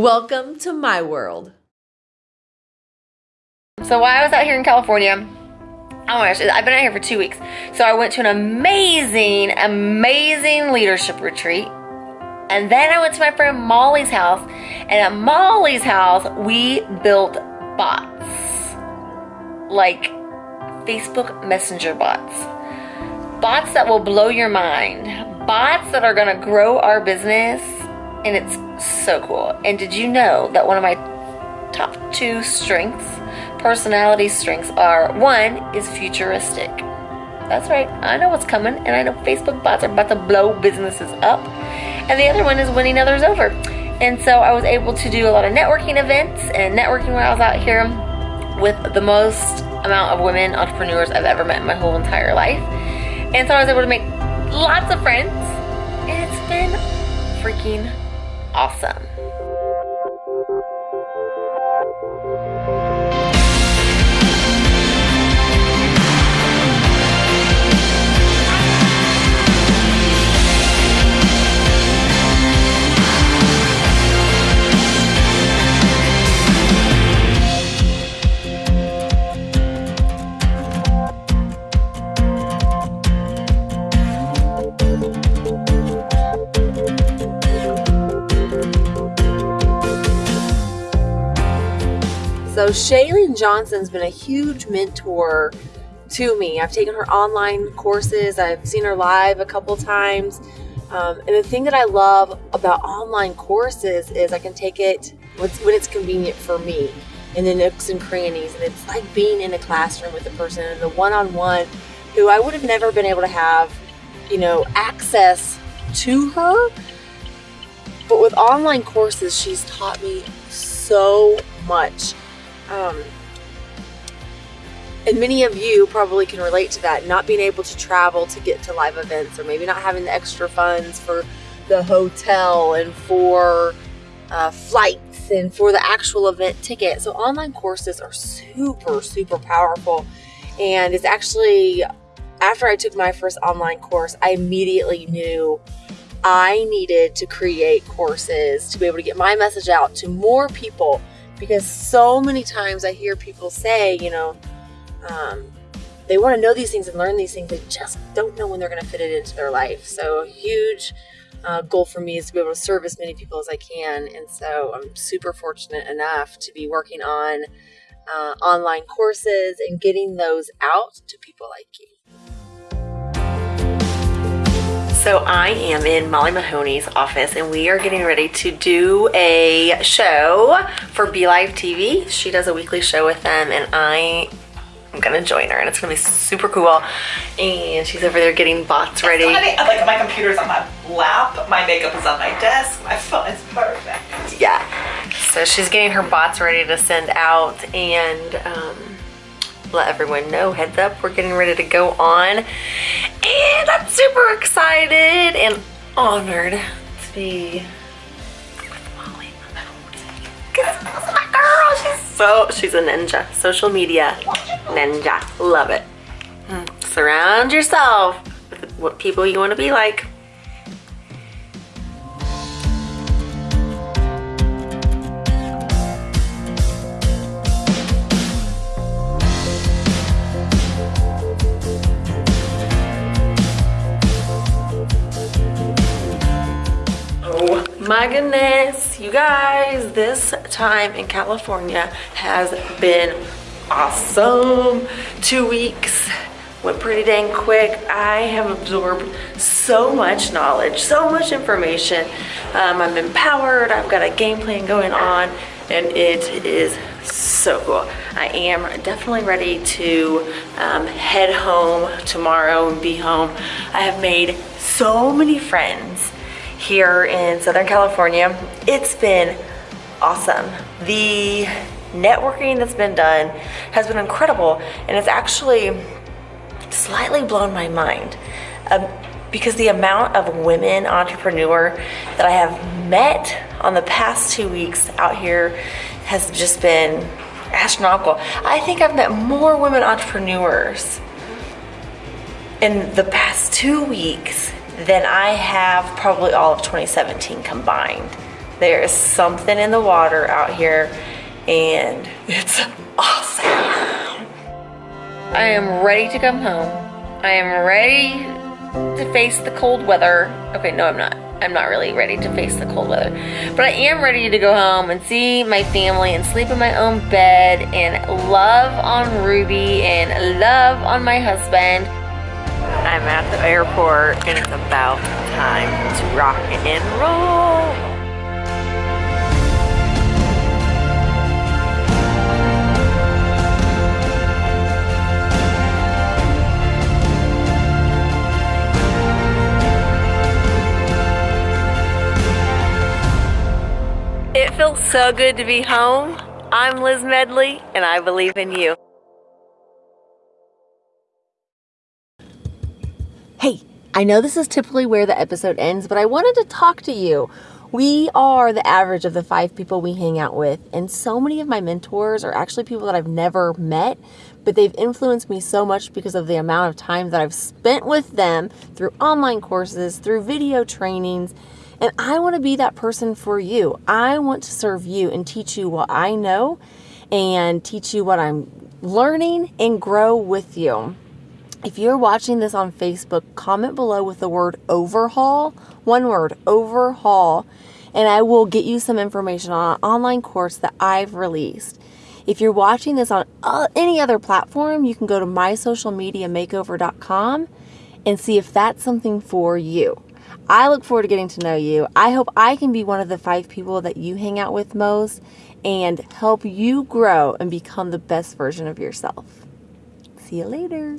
Welcome to my world. So while I was out here in California, oh my gosh, I've been out here for two weeks. So I went to an amazing, amazing leadership retreat. And then I went to my friend Molly's house. And at Molly's house, we built bots. Like Facebook Messenger bots. Bots that will blow your mind. Bots that are gonna grow our business. And it's so cool. And did you know that one of my top two strengths, personality strengths, are one is futuristic. That's right, I know what's coming, and I know Facebook bots are about to blow businesses up. And the other one is winning others over. And so I was able to do a lot of networking events and networking while I was out here with the most amount of women entrepreneurs I've ever met in my whole entire life. And so I was able to make lots of friends, and it's been freaking awesome. So Chalene Johnson's been a huge mentor to me. I've taken her online courses. I've seen her live a couple times. Um, and the thing that I love about online courses is I can take it when it's convenient for me in the nooks and crannies. And it's like being in a classroom with a person and the one-on-one who I would have never been able to have, you know, access to her. But with online courses, she's taught me so much. Um, and many of you probably can relate to that, not being able to travel to get to live events, or maybe not having the extra funds for the hotel and for uh, flights and for the actual event ticket. So, online courses are super, super powerful. And it's actually after I took my first online course, I immediately knew I needed to create courses to be able to get my message out to more people because so many times I hear people say, you know, um, they want to know these things and learn these things, they just don't know when they're going to fit it into their life. So, a huge uh, goal for me is to be able to serve as many people as I can. And so, I'm super fortunate enough to be working on uh, online courses and getting those out to people like you. So I am in Molly Mahoney's office and we are getting ready to do a show for BeLive TV. She does a weekly show with them and I am gonna join her and it's gonna be super cool. And she's over there getting bots ready. Funny, like my computer's on my lap, my makeup is on my desk, my phone is perfect. Yeah. So she's getting her bots ready to send out and um, let everyone know, heads up, we're getting ready to go on. And I'm super excited and honored to be with Molly Because my girl, she's so, she's a ninja. Social media ninja. Love it. Hmm. Surround yourself with what people you want to be like. My goodness, you guys, this time in California has been awesome. Two weeks went pretty dang quick. I have absorbed so much knowledge, so much information. Um, I'm empowered, I've got a game plan going on, and it is so cool. I am definitely ready to um, head home tomorrow and be home. I have made so many friends here in Southern California. It's been awesome. The networking that's been done has been incredible and it's actually slightly blown my mind um, because the amount of women entrepreneur that I have met on the past two weeks out here has just been astronomical. I think I've met more women entrepreneurs in the past two weeks than I have probably all of 2017 combined. There is something in the water out here and it's awesome. I am ready to come home. I am ready to face the cold weather. Okay, no, I'm not. I'm not really ready to face the cold weather. But I am ready to go home and see my family and sleep in my own bed and love on Ruby and love on my husband. I'm at the airport and it's about time to rock and roll. It feels so good to be home. I'm Liz Medley, and I believe in you. I know this is typically where the episode ends, but I wanted to talk to you. We are the average of the five people we hang out with, and so many of my mentors are actually people that I've never met, but they've influenced me so much because of the amount of time that I've spent with them through online courses, through video trainings, and I want to be that person for you. I want to serve you and teach you what I know and teach you what I'm learning and grow with you. If you're watching this on Facebook, comment below with the word overhaul, one word, overhaul, and I will get you some information on an online course that I've released. If you're watching this on uh, any other platform, you can go to mysocialmediamakeover.com and see if that's something for you. I look forward to getting to know you. I hope I can be one of the five people that you hang out with most and help you grow and become the best version of yourself. See you later.